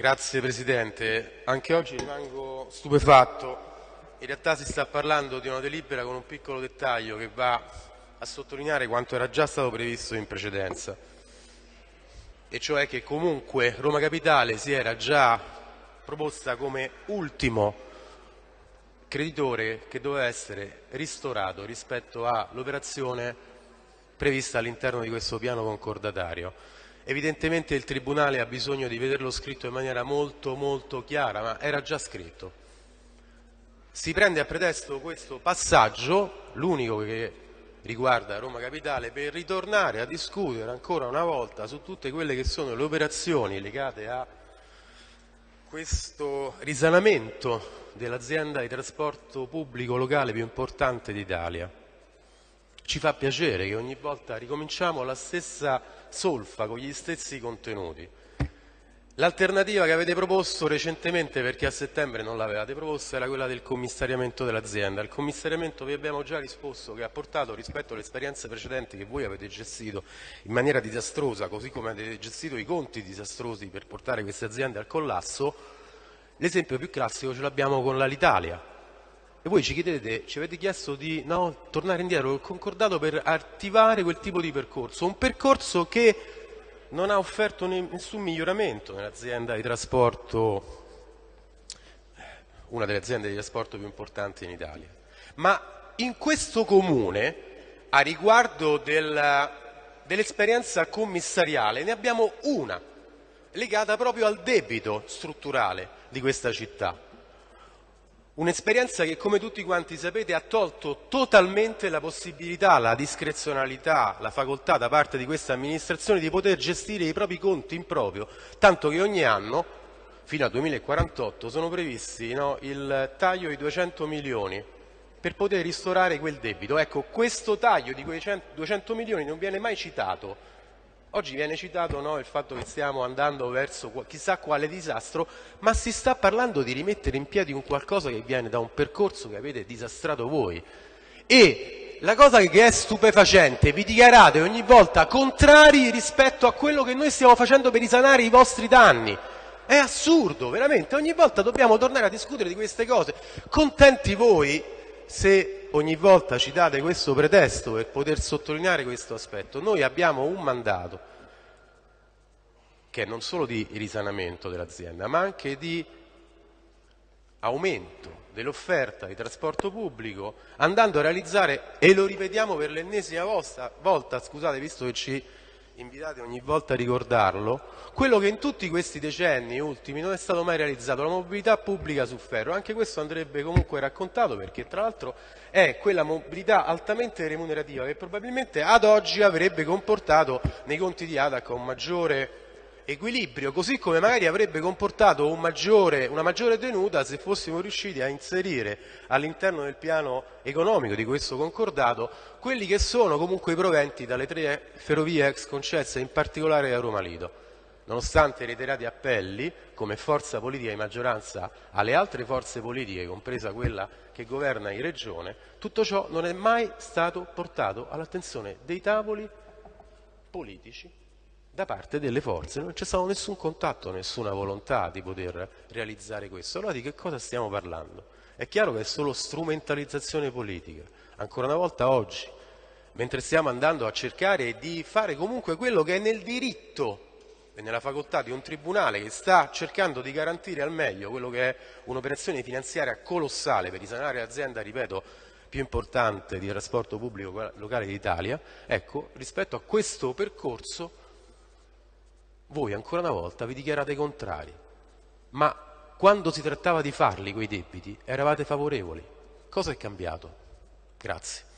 Grazie Presidente. Anche oggi rimango stupefatto. In realtà si sta parlando di una delibera con un piccolo dettaglio che va a sottolineare quanto era già stato previsto in precedenza, e cioè che comunque Roma Capitale si era già proposta come ultimo creditore che doveva essere ristorato rispetto all'operazione prevista all'interno di questo piano concordatario. Evidentemente il Tribunale ha bisogno di vederlo scritto in maniera molto molto chiara, ma era già scritto. Si prende a pretesto questo passaggio, l'unico che riguarda Roma Capitale, per ritornare a discutere ancora una volta su tutte quelle che sono le operazioni legate a questo risanamento dell'azienda di trasporto pubblico locale più importante d'Italia. Ci fa piacere che ogni volta ricominciamo la stessa solfa con gli stessi contenuti. L'alternativa che avete proposto recentemente, perché a settembre non l'avevate proposta, era quella del commissariamento dell'azienda. Il commissariamento vi abbiamo già risposto che ha portato rispetto alle esperienze precedenti che voi avete gestito in maniera disastrosa, così come avete gestito i conti disastrosi per portare queste aziende al collasso, L'esempio più classico ce l'abbiamo con l'Alitalia. E voi ci chiedete, ci avete chiesto di no, tornare indietro col concordato per attivare quel tipo di percorso, un percorso che non ha offerto nessun miglioramento nell'azienda di trasporto, una delle aziende di trasporto più importanti in Italia. Ma in questo comune, a riguardo del, dell'esperienza commissariale, ne abbiamo una legata proprio al debito strutturale di questa città. Un'esperienza che, come tutti quanti sapete, ha tolto totalmente la possibilità, la discrezionalità, la facoltà da parte di questa amministrazione di poter gestire i propri conti in proprio, tanto che ogni anno, fino al 2048, sono previsti no, il taglio di 200 milioni per poter ristorare quel debito. Ecco, questo taglio di quei 200 milioni non viene mai citato Oggi viene citato no, il fatto che stiamo andando verso chissà quale disastro, ma si sta parlando di rimettere in piedi un qualcosa che viene da un percorso che avete disastrato voi. E la cosa che è stupefacente, vi dichiarate ogni volta contrari rispetto a quello che noi stiamo facendo per risanare i vostri danni. È assurdo, veramente, ogni volta dobbiamo tornare a discutere di queste cose. Contenti voi se ogni volta ci date questo pretesto per poter sottolineare questo aspetto. Noi abbiamo un mandato che è non solo di risanamento dell'azienda, ma anche di aumento dell'offerta di trasporto pubblico, andando a realizzare, e lo ripetiamo per l'ennesima volta, scusate, visto che ci invitate ogni volta a ricordarlo, quello che in tutti questi decenni ultimi non è stato mai realizzato, la mobilità pubblica su ferro. Anche questo andrebbe comunque raccontato perché tra l'altro è quella mobilità altamente remunerativa che probabilmente ad oggi avrebbe comportato nei conti di ADAC un maggiore equilibrio, così come magari avrebbe comportato un maggiore, una maggiore tenuta se fossimo riusciti a inserire all'interno del piano economico di questo concordato quelli che sono comunque i proventi dalle tre ferrovie ex concesse, in particolare da Roma Lido. Nonostante reiterati appelli, come forza politica di maggioranza alle altre forze politiche, compresa quella che governa in regione, tutto ciò non è mai stato portato all'attenzione dei tavoli politici da parte delle forze, non c'è stato nessun contatto, nessuna volontà di poter realizzare questo. Allora di che cosa stiamo parlando? È chiaro che è solo strumentalizzazione politica. Ancora una volta oggi, mentre stiamo andando a cercare di fare comunque quello che è nel diritto e nella facoltà di un tribunale che sta cercando di garantire al meglio quello che è un'operazione finanziaria colossale per risanare l'azienda, ripeto, più importante di trasporto pubblico locale d'Italia, ecco, rispetto a questo percorso voi ancora una volta vi dichiarate contrari, ma quando si trattava di farli quei debiti eravate favorevoli. Cosa è cambiato? Grazie.